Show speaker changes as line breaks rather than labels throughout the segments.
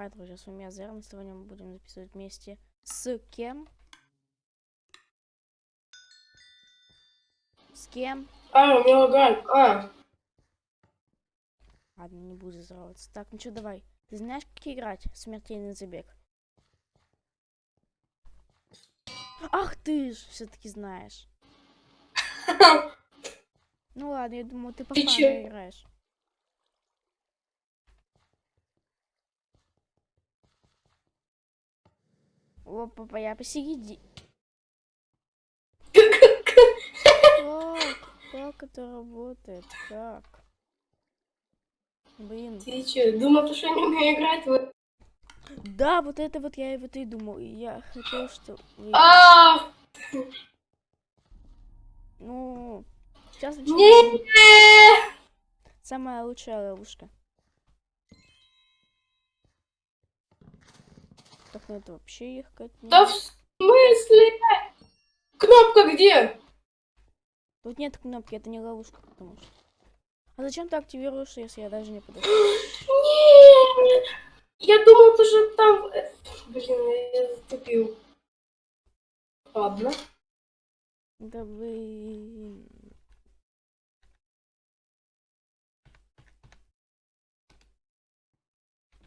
Хай, друзья, с вами я Зерн. Сегодня мы будем записывать вместе с кем? С кем?
А, у меня лагает. А,
Ладно, не буду здороваться. Так, ну что, давай. Ты знаешь, как играть смертельный забег? Ах ты ж, все-таки знаешь. Ну ладно, я думаю, ты по играешь. Опа, я посереди. Как? Как это работает? Как? Блин.
ты чё, думал, то, что не умею играть? Вы-
Да, вот это вот я и вот и думал. Я хотел, что...
А,
Ну, сейчас
не,
Самая лучшая ловушка. Так, это вообще ехать не...
да в смысле? Кнопка где?
Тут нет кнопки, это не ловушка, потому что... А зачем ты активируешь, если я даже не подошел?
Нет, я думал, то, что там... э, Блин, я затупил. Ладно.
Да блин.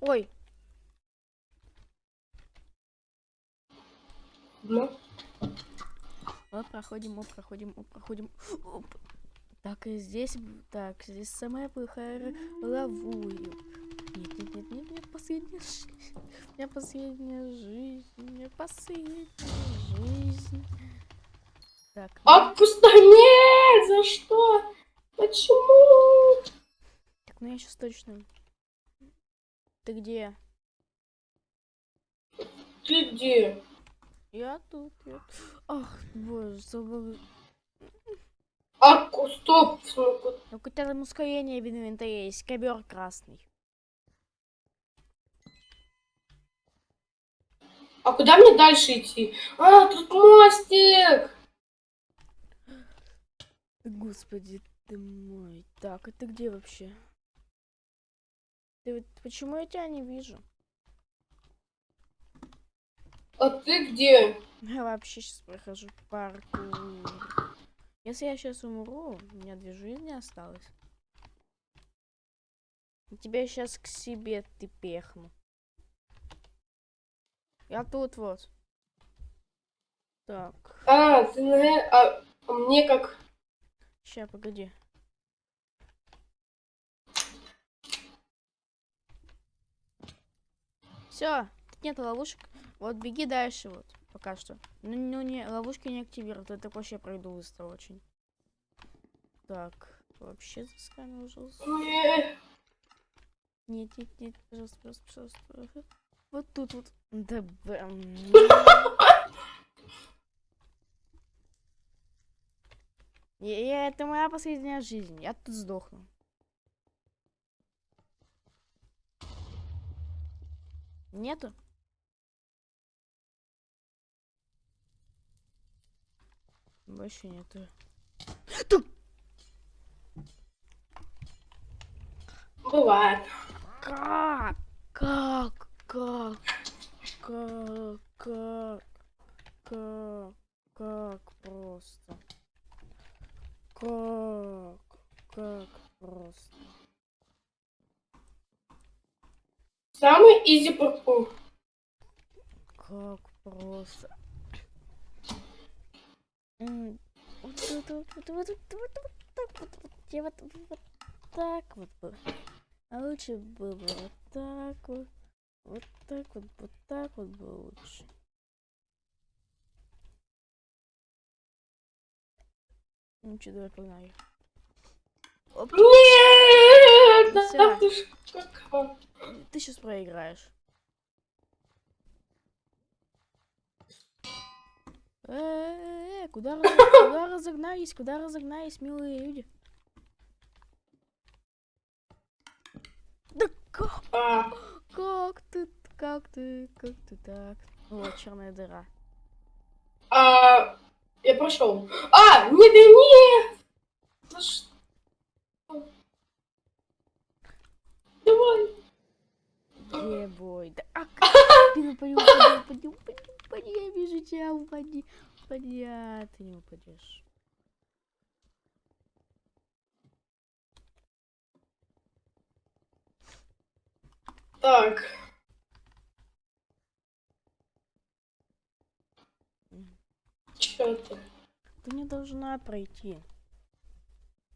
Ой,
Ну,
мы проходим, мы проходим, мы проходим. Оп. Так, и здесь, так, здесь самая плохая ловую. Нет, нет, нет, нет, нет, последняя жизнь. У меня последняя жизнь, у меня последняя жизнь. Так, ну,
Отпусти, нет, за что? Почему?
так, ну я сейчас точно. Ты где?
Ты где?
Я тут, я... Ах, боже, забыл.
А, стоп, ну-ка.
Ну, какое-то там ускорение в инвентаре есть, ковер красный.
А куда мне дальше идти? А, тут мостик.
Господи ты мой. Так, это где вообще? Ты вот почему я тебя не вижу?
А ты где?
Я вообще сейчас прохожу паркур. Если я сейчас умру, у меня две жизни осталось. Тебя сейчас к себе ты пехну. Я тут вот. Так,
А, ты на... э- А, а мне как...
ща, погоди. Все, нет ловушек. Вот беги дальше вот, пока что. Ну, ну не, ловушки не активируют, это вообще пройду быстро очень. Так, вообще засканужился.
Не,
Нет, нет, нет, пожалуйста, пожалуйста, пожалуйста. Вот тут вот. Да бэм. Я- Это моя последняя жизнь. Я тут сдохну. Нету? Больше нету.
Бывает.
Как? Как? Как? Как? Как? Как? Как просто? Как? Как просто?
Самый изи паркур.
Как просто? Вот вот вот вот вот вот вот так вот вот вот так вот бы. А лучше было бы вот так вот. Вот так вот, вот так вот было лучше. Ну что, давай погнали. Оп,
Нет! Да ты ж
ты сейчас проиграешь. Э-э-э, куда, раз- куда разогнались, куда разогнались, милые люди? Да как,
А,
как ты, как ты, как ты так? Вот, черная дыра.
а, я прошел. А, нет, да нет! За что? Давай.
Е, бой. Да, а, ты упади, упади, упади, упади, упади, я вижу тебя, упади, упади, а ты не упадешь.
Так. Чё ты?
Ты не должна пройти.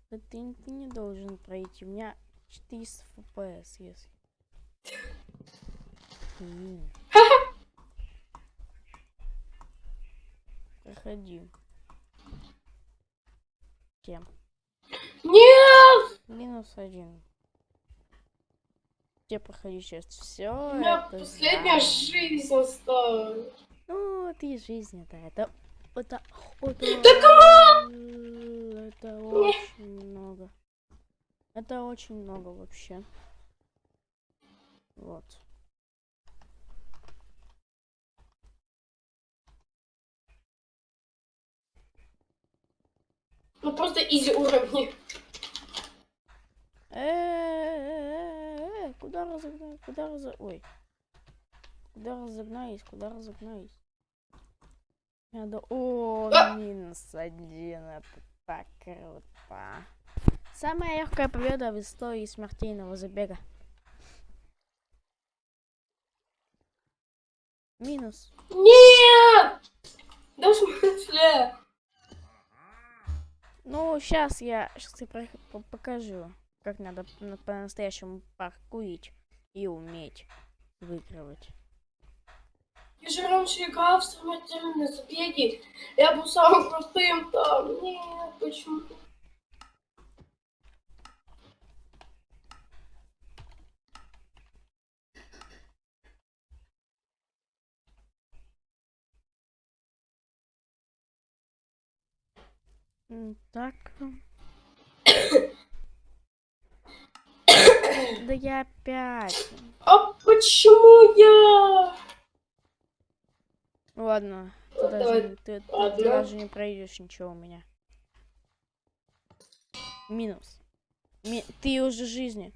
Да ты, ты не должен пройти. У меня 400 FPS, если. М. Проходи. Кем?
Нет!
Минус один. Где проходи сейчас? Все.
У меня последняя жизнь осталась.
Ну, ты жизнь это, это, это, это,
Да
это очень много. Это очень много вообще. Вот.
Ну просто изи уровни.
Э-э-э-э, Куда разогнать? Куда разо... Ой. Куда разогнались? Куда разогнались? Надо... О,
А!
минус один. Это так круто. Самая легкая победа в истории смертельного забега. Минус.
Нет!
Сейчас я, сейчас я покажу, как надо на- по-настоящему паркурить и уметь выигрывать.
Я же раньше играл в самодельные забеги. Я был самым крутым там. Нет, почему?
Так. Да я опять.
А почему я?
Ладно, ты даже,
Давай,
не- ты, ты
ладно.
даже не пройдешь ничего у меня. Минус. Ми- ты уже жизни.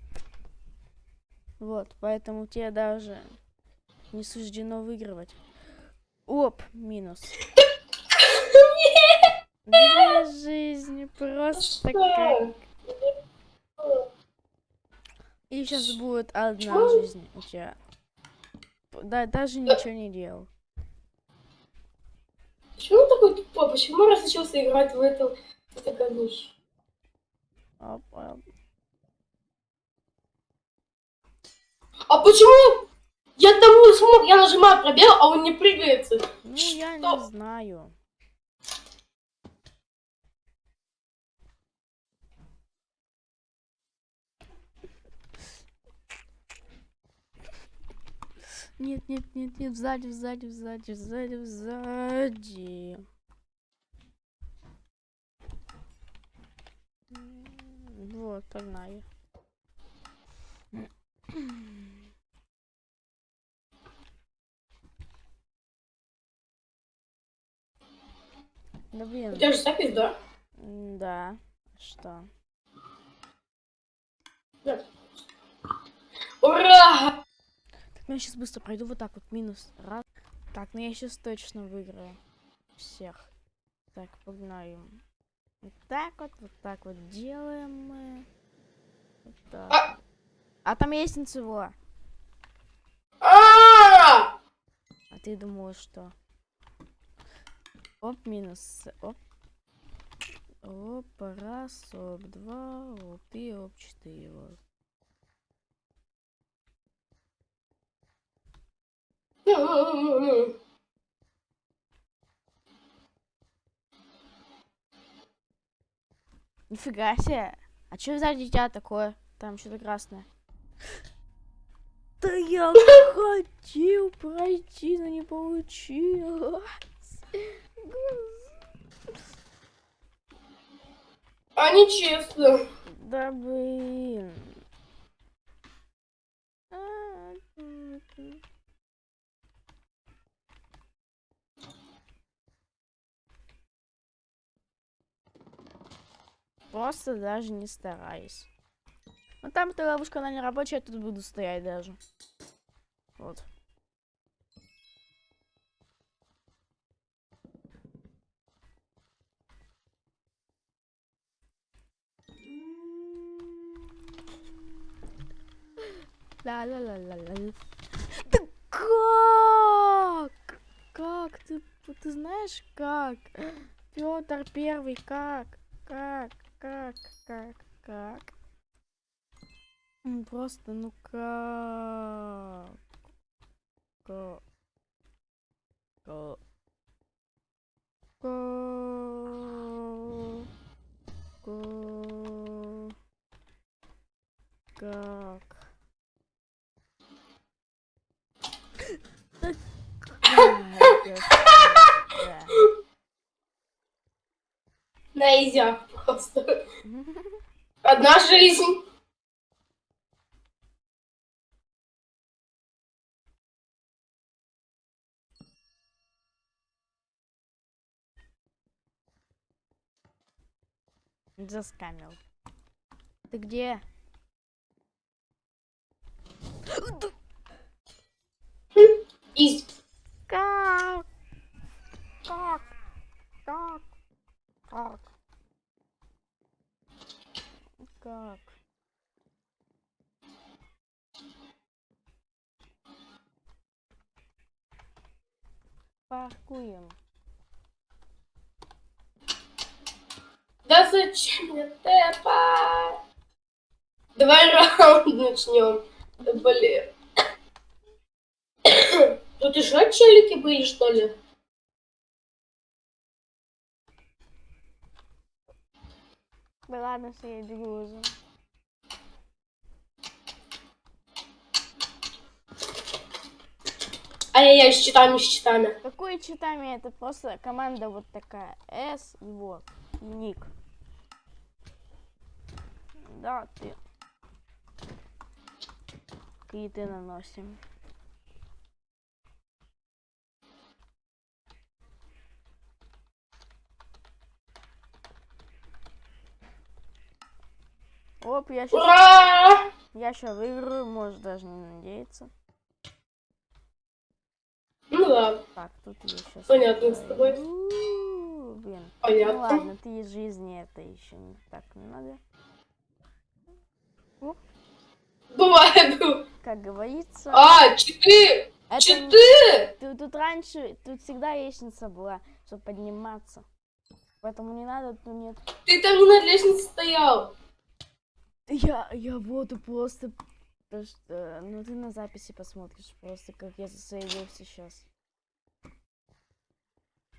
Вот, поэтому тебе даже не суждено выигрывать. Оп, минус. Две жизни, просто как...
Что?
И сейчас будет одна жизнь у тебя. Да, даже ничего не делал.
Почему он такой тупой? Почему я разучился играть в говнище?
Оп, оп.
А почему я тому смог? Я нажимаю пробел, а он не прыгается.
Ну, я не
Что?
знаю. Нет, нет, нет, нет, сзади, сзади, сзади, сзади, сзади. Вот, погнали. Да блин.
У тебя же запись, да?
Да. Что?
Ура!
Я сейчас быстро пройду вот так вот. Минус. Раз. Так, ну я сейчас точно выиграю. Всех. Так, погнали. Вот так вот, вот так вот делаем мы. Вот так.
А!
Там есть ничего.
А!
Ты думала, что? Оп, минус. Оп. Оп, раз, оп, два, оп, и оп, четыре. Вот. Нифига себе. А что сзади тебя такое? Там что-то красное. Да я хотел пройти, но не получилось.
А нечестно.
Да блин. Просто даже не стараюсь. Ну там эта ловушка, она не рабочая, я тут буду стоять даже. Вот. Ла-ла-ла-ла-ла. Да как? Как? Ты, ты знаешь как? Петр Первый, как? Как? Как? Как? Как? Просто, ну как? Как? Как? Как? Как? Да
Одна жизнь.
Заскамил. Ты где?
Изи.
Как? Как? Как? Как? Как? Паркуем.
Да зачем мне тэпа? Давай раунд начнем. Да блин. Тут еще челики были, что ли?
Да ладно, что я бегу уже.
Ай-яй-яй, с читами, с читами.
Какой читами? Это просто команда вот такая. S и вот. И ник. Да, ты. Киты наносим. Оп, я сейчас,
Ура!
я сейчас выиграю, можешь даже не надеяться.
Ну да,
Так, тут я сейчас.
Понятно с тобой.
Блин. Ну
понятно.
ладно, ты из жизни это еще не так не надо.
Бывает.
Как говорится,
А, читы!
это не-
Читы!
Тут, раньше, тут всегда лестница была, чтобы подниматься. Поэтому не надо, тут нет.
Ты там не на лестнице стоял.
Я, я воду просто... то что, ну ты на записи посмотришь просто, как я засейвил сейчас.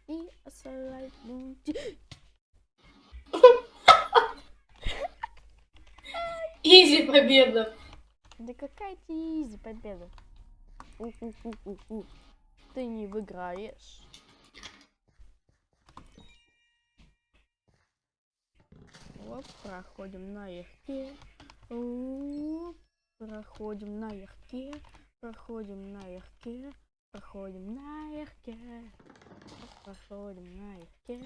И
Изи победа.
Да какая тебе изи победа? У-у-у-у-у. Ты не выиграешь. Вот, проходим налегке. Оп, Проходим налегке. Проходим налегке. Проходим налегке. Проходим налегке.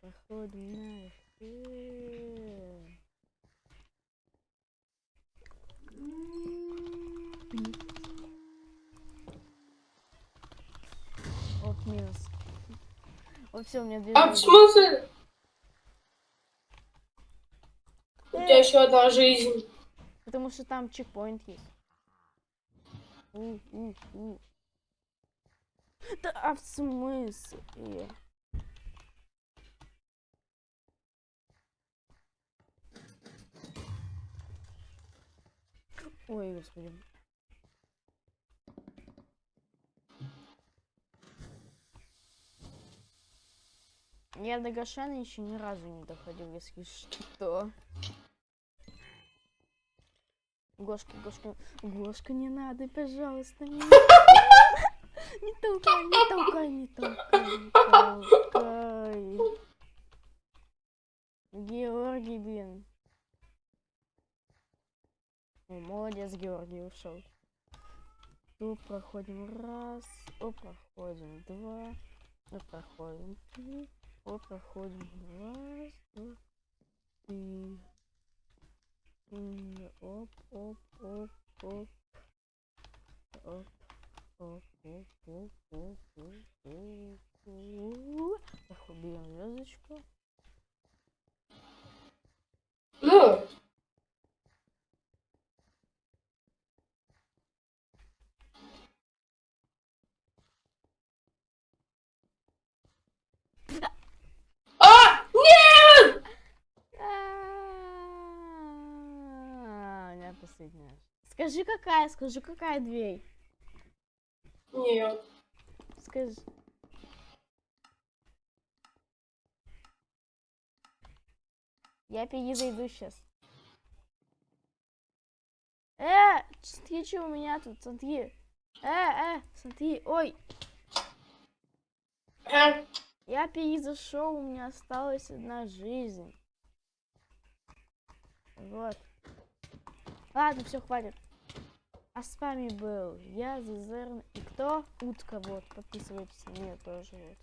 Проходим налегке. Оп, минус. Вот все, у меня две
А в смысле? У тебя еще одна жизнь.
Потому что там чекпоинт есть. У, у, у. Да а в смысле? Ой, господи. Я до Гошана еще ни разу не доходил, если что. Гошка, Гошка, Гошка, не надо, пожалуйста, не Не толкай, не толкай, не толкай, не толкай. Георгий, блин. О, молодец, Георгий ушел. Тут проходим раз, о, проходим два, о, проходим три, о, проходим раз, два, три. Оп, оп, оп, оп. Оп, оп, оп, оп, оп, оп, оп, оп. Так, уберем звездочку.
Ну, а, нет!
А, У меня последняя. Скажи, какая, скажи, какая дверь.
Нет.
Скажи. Я перезайду сейчас. Э, смотри, что у меня тут, смотри. Э, э, смотри, ой,
А,
я перезашел, у меня осталась одна жизнь. Вот. Ладно, все, хватит. А с вами был я, Зазерн. И кто? Утка, вот. Подписывайтесь на меня тоже, вот.